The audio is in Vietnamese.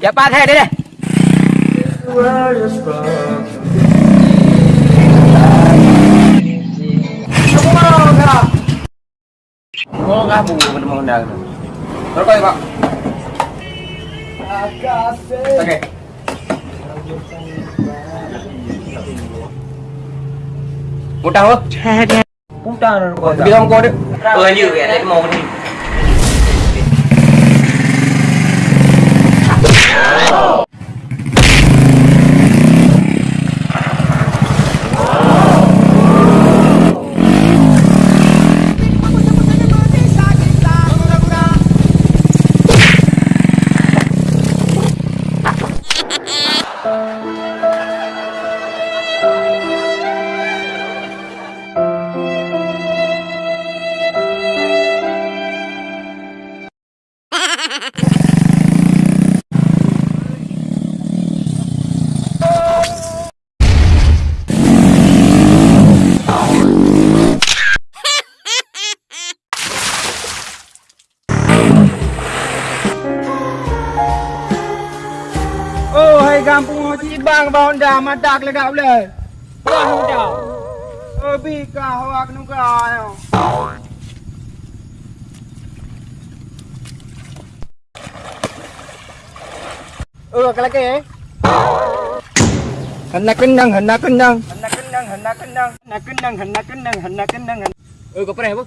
Dạ ba thề đây này. Oh, kamu benar-benar. Berapa ya, Pak? Oke. Mudah, Pak. Mudah, Bilang kau deh. Ừ như vậy đấy màu đi Oh, Bang bawon dah madak le dak boleh. Wah, dah. Oh, bi ka hawak nu ka ayo. Ừ, cái là cái. Hình là kinh năng, hình là kinh năng. Hình là kinh năng, hình là kinh năng. Hình là kinh năng, hình là kinh năng, hình là kinh năng. Ừ, có này không?